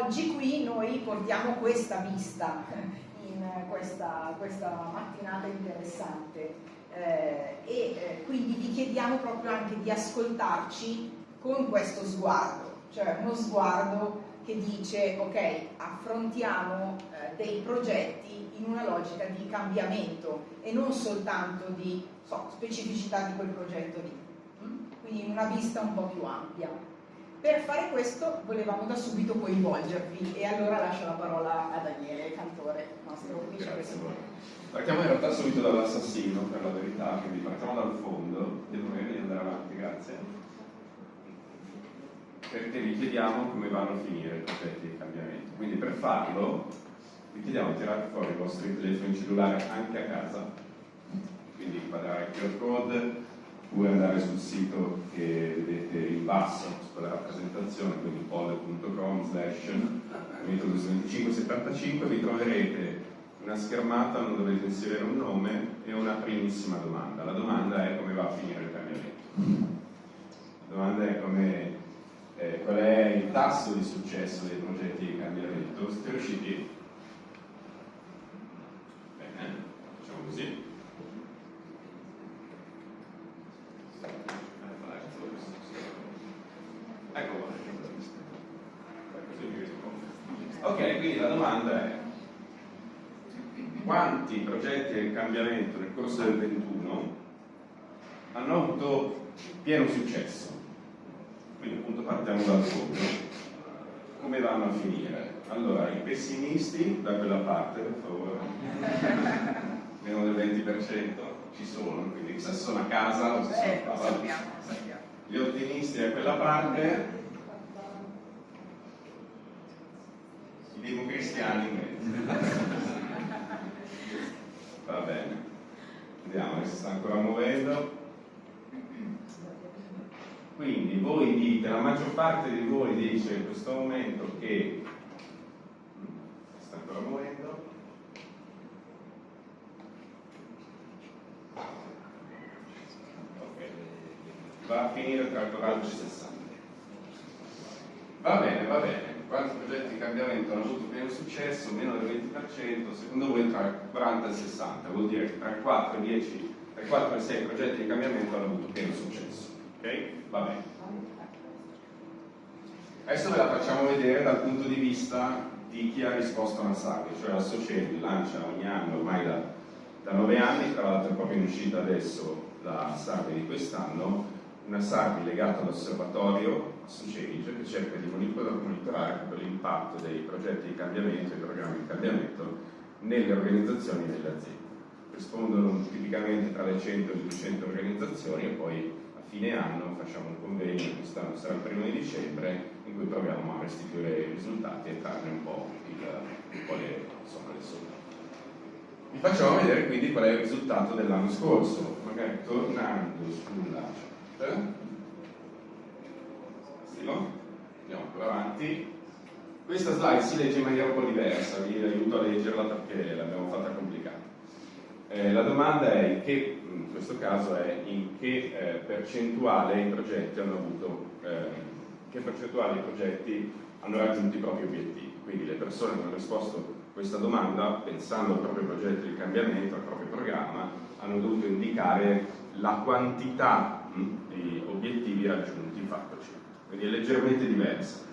oggi qui noi portiamo questa vista in questa, questa mattinata interessante eh, e eh, quindi vi chiediamo proprio anche di ascoltarci con questo sguardo, cioè uno sguardo che dice ok, affrontiamo eh, dei progetti in una logica di cambiamento e non soltanto di so, specificità di quel progetto lì, mm? quindi in una vista un po' più ampia. Per fare questo volevamo da subito coinvolgervi e allora lascio la parola a Daniele Cantore, nostro vicepresidente. Partiamo in realtà subito dall'assassino, per la verità, quindi partiamo dal fondo, devo di andare avanti, grazie perché vi chiediamo come vanno a finire i progetti di cambiamento. Quindi per farlo vi chiediamo di tirare fuori i vostri telefoni cellulari anche a casa, quindi inquadrare il QR code oppure andare sul sito che vedete in basso sulla rappresentazione, quindi poll.com slash metodo 2575, vi troverete una schermata dove dovete inserire un nome e una primissima domanda. La domanda è come va a finire il cambiamento. La domanda è come eh, qual è il tasso di successo dei progetti di cambiamento, siete riusciti? Bene, facciamo così. Ecco Ok, quindi la domanda è quanti progetti di cambiamento nel corso del 21 hanno avuto pieno successo? Quindi appunto partiamo dal fondo. Come vanno a finire? Allora, i pessimisti da quella parte, per favore, meno del 20% ci sono, quindi se sono a casa o se sono a casa. Gli ottimisti da quella parte, i democristiani in mezzo. Va bene, vediamo che si sta ancora muovendo. Quindi voi dite, la maggior parte di voi dice in questo momento che sta ancora muovendo. Va a finire tra 40 e 60 va bene, va bene quanti progetti di cambiamento hanno avuto pieno successo? meno del 20% secondo voi tra 40 e 60 vuol dire che tra 4 e 10 tra 4 e 6 progetti di cambiamento hanno avuto pieno successo ok? Va bene. Adesso ve la facciamo vedere dal punto di vista di chi ha risposto a una SARI, cioè la Sociedi lancia ogni anno, ormai da, da 9 anni, tra l'altro è proprio in uscita adesso la SARI di quest'anno, una SARI legata all'osservatorio Sociedi, che cerca di monitorare l'impatto dei progetti di cambiamento e programmi di cambiamento nelle organizzazioni e nelle aziende. Rispondono tipicamente tra le 100 e le 200 organizzazioni e poi fine anno facciamo un convegno, quest'anno sarà il primo di dicembre, in cui proviamo a restituire i risultati e trarne un po', il, un po le, insomma, le somme. Vi facciamo vedere quindi qual è il risultato dell'anno scorso, magari tornando sulla chat. Andiamo ancora avanti. Questa slide si legge in maniera un po' diversa, vi aiuto a leggerla perché l'abbiamo fatta complicata. Eh, la domanda è in che questo caso è in che eh, percentuale i progetti hanno avuto, eh, che percentuale i progetti hanno raggiunto i propri obiettivi. Quindi le persone che hanno risposto a questa domanda, pensando al proprio progetto di cambiamento, al proprio programma, hanno dovuto indicare la quantità mh, di obiettivi raggiunti in fatto Quindi è leggermente diversa.